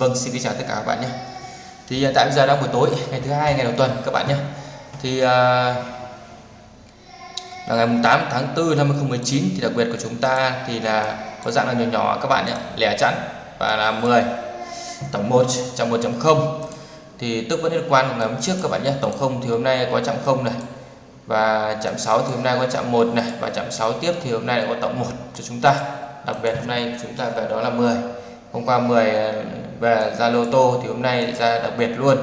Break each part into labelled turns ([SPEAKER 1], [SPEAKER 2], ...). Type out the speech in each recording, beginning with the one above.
[SPEAKER 1] Vâng xin kính chào tất cả các bạn nhé. Thì hiện tại bây giờ đang buổi tối ngày thứ hai ngày đầu tuần các bạn nhé. Thì uh, là ngày 8 tháng 4 năm 2019 thì đặc biệt của chúng ta thì là có dạng là nhỏ nhỏ các bạn nhé lẻ chẵn và là 10 tổng 1 trong 1.0 thì tức vẫn liên quan ngày hôm trước các bạn nhé tổng 0 thì hôm nay có chạm 0 này và chạm 6 thì hôm nay có chạm 1 này và chạm 6 tiếp thì hôm nay lại có tổng 1 cho chúng ta. Đặc biệt hôm nay chúng ta về đó là 10 hôm qua 10 về ra lô tô thì hôm nay ra đặc biệt luôn.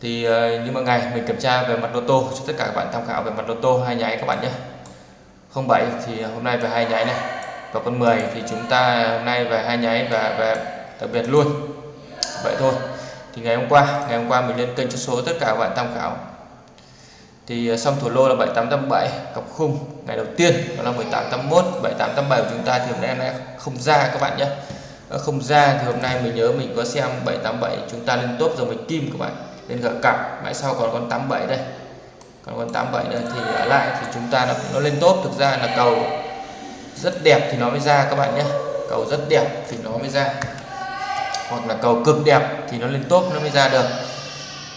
[SPEAKER 1] Thì ờ, như mọi ngày mình kiểm tra về mặt lô tô cho tất cả các bạn tham khảo về mặt lô tô hai nháy các bạn nhé. 07 thì hôm nay về hai nháy này. Và con 10 thì chúng ta hôm nay về hai nháy và về đặc biệt luôn. Vậy thôi. Thì ngày hôm qua, ngày hôm qua mình lên kênh cho số tất cả các bạn tham khảo. Thì ờ, xong thủ lô là 7887 cặp khung. Ngày đầu tiên đó là 1881 7887 của chúng ta thì hôm nay không ra các bạn nhé. Ờ, không ra thì hôm nay mình nhớ mình có xem 787 chúng ta lên top rồi mình kim các bạn. Lên gỡ cặp mãi sau còn con 87 đây. Còn con 87 nữa thì ở lại thì chúng ta nó, nó lên top thực ra là cầu rất đẹp thì nó mới ra các bạn nhé. Cầu rất đẹp thì nó mới ra. Hoặc là cầu cực đẹp thì nó lên top nó mới ra được.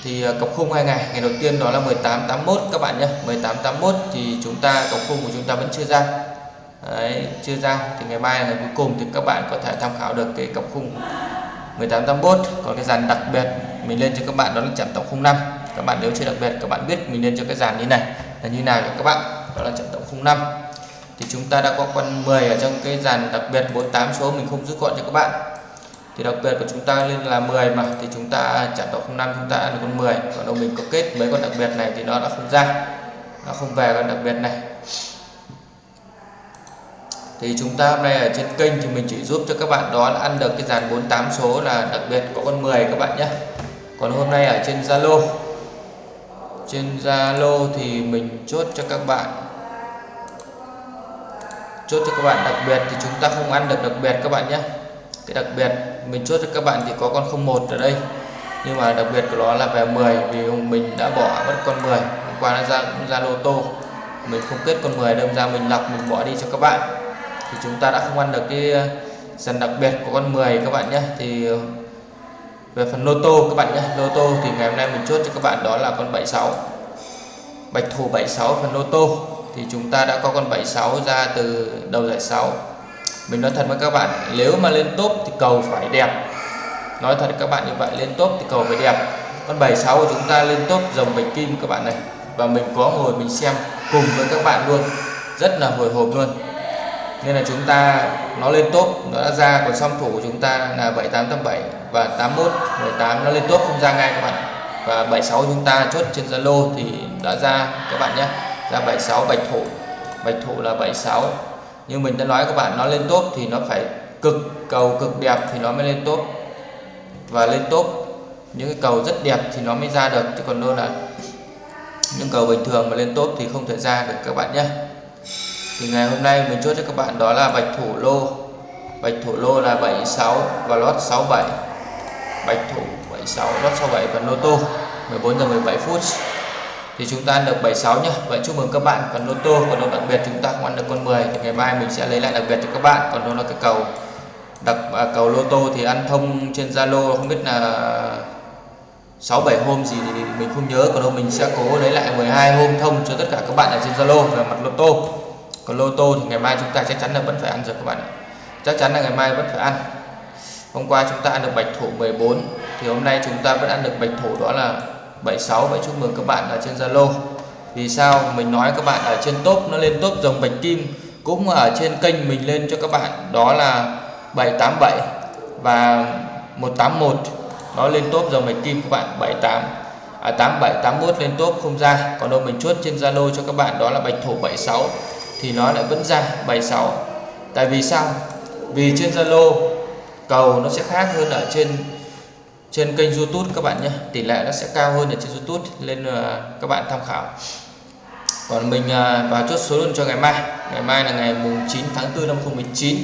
[SPEAKER 1] Thì cặp cọc khung hai ngày ngày đầu tiên đó là 1881 các bạn nhé. 1881 thì chúng ta cọc khung của chúng ta vẫn chưa ra. Đấy, chưa ra. Thì ngày mai là ngày cuối cùng thì các bạn có thể tham khảo được cái cặp khung 1881 còn cái dàn đặc biệt mình lên cho các bạn đó là chạm tổng 05 các bạn nếu chưa đặc biệt các bạn biết mình lên cho cái dàn như này là như nào các bạn. Đó là chạm tổng 05 thì chúng ta đã có con 10 ở trong cái dàn đặc biệt 48 số mình không rút gọn cho các bạn. Thì đặc biệt của chúng ta lên là 10 mà. Thì chúng ta chạm tổng 05 chúng ta là con 10 còn đâu mình có kết mấy con đặc biệt này thì nó đã không ra. Nó không về con đặc biệt này thì chúng ta hôm nay ở trên kênh thì mình chỉ giúp cho các bạn đó là ăn được cái dàn 48 số là đặc biệt có con 10 các bạn nhé. Còn hôm nay ở trên Zalo trên Zalo thì mình chốt cho các bạn, chốt cho các bạn đặc biệt thì chúng ta không ăn được đặc biệt các bạn nhé. Cái đặc biệt mình chốt cho các bạn thì có con 01 ở đây. Nhưng mà đặc biệt của nó là về 10 vì mình đã bỏ mất con 10 hôm qua nó ra ra lô tô. Mình không kết con 10 đâm ra mình lọc, mình bỏ đi cho các bạn thì chúng ta đã không ăn được cái ờ, dần đặc biệt của con 10 các bạn nhé. Thì ờ, về phần lô tô các bạn nhé. Lô tô thì ngày hôm nay mình chốt cho các bạn đó là con 76 bạch thủ 76 phần lô tô. Thì chúng ta đã có con 76 ra từ đầu giải 6 mình nói thật với các bạn, nếu mà lên top thì cầu phải đẹp. Nói thật các bạn như vậy, lên top thì cầu phải đẹp. Con 76 của chúng ta lên top dòng bạch kim các bạn này. Và mình có ngồi mình xem cùng với các bạn luôn. Rất là hồi hộp luôn nên là chúng ta nó lên top, nó đã ra còn song thủ của chúng ta là 7887 và 81 18 nó lên top, không ra ngay các bạn và 76 chúng ta chốt trên Zalo thì đã ra các bạn nhé. Ra 76 bạch thủ. Bạch thủ là 76 như mình đã nói các bạn, nó lên top thì nó phải cực cầu cực đẹp thì nó mới lên top. Và lên top, những cái cầu rất đẹp thì nó mới ra được. Chứ còn đâu là những cầu bình thường mà lên top thì không thể ra được các bạn nhé thì ngày hôm nay mình chốt cho các bạn đó là bạch thủ lô. Bạch thủ lô là 76 và lót 67 bạch thủ 76 lót 67 và lô tô 14 giờ 17 phút. Thì chúng ta ăn được 76 nhá. Vậy chúc mừng các bạn còn lô tô. Còn đâu đặc biệt chúng ta không ăn được con 10 thì ngày mai mình sẽ lấy lại đặc biệt cho các bạn. Còn đó là cái cầu đặc à, cầu lô tô thì ăn thông trên Zalo không biết là 6 7 hôm gì thì mình không nhớ. Còn đâu mình sẽ cố lấy lại 12 hôm thông cho tất cả các bạn ở trên Zalo về mặt lô tô còn lô tô thì ngày mai chúng ta chắc chắn là vẫn phải ăn rồi các bạn ạ. Chắc chắn là ngày mai vẫn phải ăn. Hôm qua chúng ta ăn được bạch thủ 14 thì hôm nay chúng ta vẫn ăn được bạch thủ đó là 76 vậy chúc mừng các bạn ở trên Zalo. Vì sao? Mình nói các bạn ở trên top nó lên top dòng bạch kim. Cũng ở trên kênh mình lên cho các bạn đó là 787 và 181 nó lên top dòng bạch kim các bạn 78 à, 87 81 lên top không ra. Còn đâu mình chốt trên Zalo cho các bạn đó là bạch thủ 76 thì nó lại vẫn ra 76 tại vì sao? Vì trên Zalo, cầu nó sẽ khác hơn ở trên trên kênh YouTube các bạn nhé. Tỷ lệ nó sẽ cao hơn ở trên YouTube, nên là các bạn tham khảo. Còn mình à, vào chốt số luôn cho ngày mai. Ngày mai là ngày mùng 9 tháng 4 năm 2019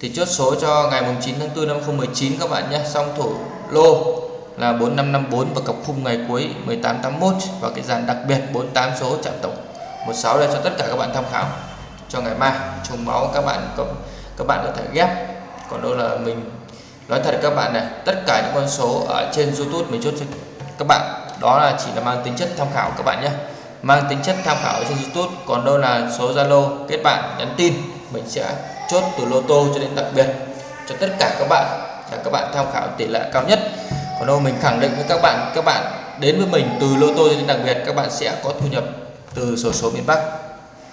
[SPEAKER 1] thì chốt số cho ngày mùng 9 tháng 4 năm 2019 các bạn nhé. Xong thủ lô là 4554 và cặp khung ngày cuối 1881 và cái dàn đặc biệt 48 số chạm tổng. 16 đây cho tất cả các bạn tham khảo. Cho ngày mai, trùng máu các bạn có, các bạn có thể ghép. Còn đâu là mình, nói thật các bạn này, tất cả những con số ở trên YouTube mình chốt cho các bạn, đó là chỉ là mang tính chất tham khảo các bạn nhé. Mang tính chất tham khảo trên YouTube, còn đâu là số Zalo, kết bạn, nhắn tin, mình sẽ chốt từ lô tô cho đến đặc biệt. Cho tất cả các bạn là các bạn tham khảo tỷ lệ cao nhất. Còn đâu mình khẳng định với các bạn các bạn đến với mình từ lô tô cho đến đặc biệt, các bạn sẽ có thu nhập từ sổ số miền Bắc.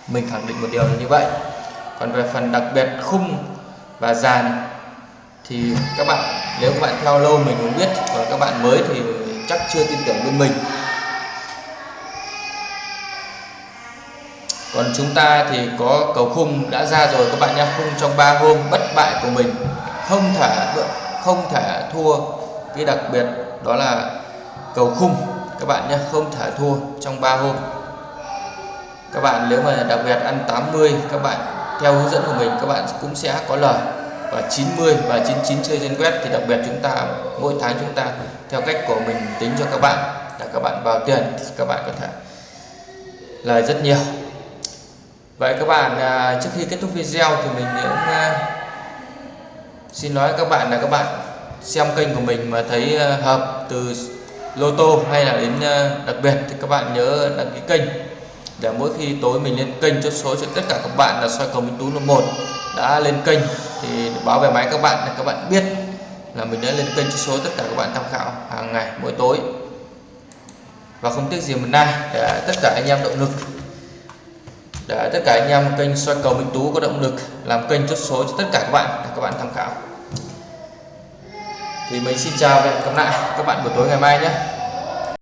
[SPEAKER 1] Mình khẳng định một điều là như vậy. Còn về phần đặc biệt khung và dàn thì các bạn, nếu các bạn theo lâu mình cũng biết, còn các bạn mới thì chắc chưa tin tưởng bên mình. Còn chúng ta thì có cầu khung đã ra rồi, các bạn nha khung trong 3 hôm bất bại của mình, không thể không thể thua. Cái đặc biệt đó là cầu khung, các bạn nhé, không thể thua trong 3 hôm các bạn nếu mà đặc biệt ăn 80 các bạn theo hướng dẫn của mình, các bạn cũng sẽ có lời. Và 90 và 99 chơi trên web thì đặc biệt chúng ta, mỗi tháng chúng ta theo cách của mình tính cho các bạn, là các bạn vào tiền thì các bạn có thể lời rất nhiều. Vậy các bạn à, trước khi kết thúc video thì mình cũng à, xin nói các bạn là các bạn xem kênh của mình mà thấy à, hợp từ lô tô hay là đến đặc biệt thì các bạn nhớ đăng ký kênh để mỗi khi tối mình lên kênh chốt số cho tất cả các bạn là soi cầu minh tú một. Đã lên kênh thì báo về máy các bạn để các bạn biết là mình đã lên kênh chốt số tất cả các bạn tham khảo hàng ngày, mỗi tối. Và không tiếc gì mình nay để tất cả anh em động lực. Để tất cả anh em kênh soi cầu Minh Tú có động lực làm kênh chốt số cho tất cả các bạn để các bạn tham khảo. Thì mình xin chào và hẹn gặp lại các bạn buổi tối ngày mai nhé.